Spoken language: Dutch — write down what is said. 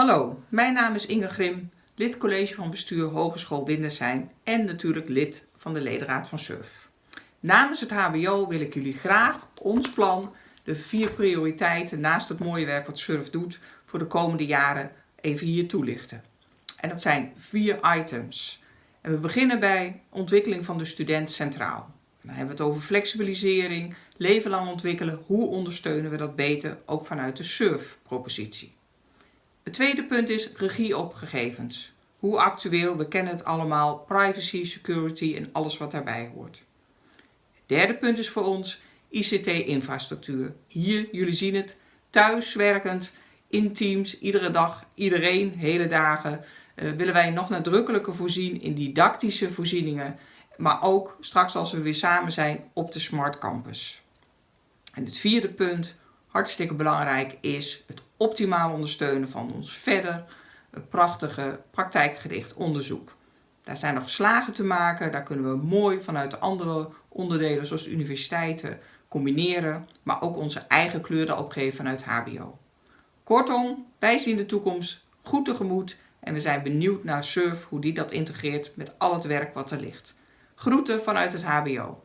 Hallo, mijn naam is Inge Grim, lid college van bestuur Hogeschool Windersheim en natuurlijk lid van de ledenraad van SURF. Namens het HBO wil ik jullie graag ons plan, de vier prioriteiten naast het mooie werk wat SURF doet voor de komende jaren even hier toelichten. En dat zijn vier items. En we beginnen bij ontwikkeling van de student centraal. Dan hebben we het over flexibilisering, leven lang ontwikkelen. Hoe ondersteunen we dat beter, ook vanuit de SURF-propositie. Het tweede punt is regie op gegevens. Hoe actueel, we kennen het allemaal, privacy, security en alles wat daarbij hoort. Het derde punt is voor ons ICT-infrastructuur. Hier, jullie zien het, thuiswerkend, in teams, iedere dag, iedereen, hele dagen, uh, willen wij nog nadrukkelijker voorzien in didactische voorzieningen, maar ook straks als we weer samen zijn op de Smart Campus. En het vierde punt, hartstikke belangrijk, is het optimaal ondersteunen van ons verder prachtige praktijkgericht onderzoek. Daar zijn nog slagen te maken, daar kunnen we mooi vanuit de andere onderdelen zoals de universiteiten combineren, maar ook onze eigen kleuren opgeven vanuit HBO. Kortom, wij zien de toekomst goed tegemoet en we zijn benieuwd naar SURF, hoe die dat integreert met al het werk wat er ligt. Groeten vanuit het HBO.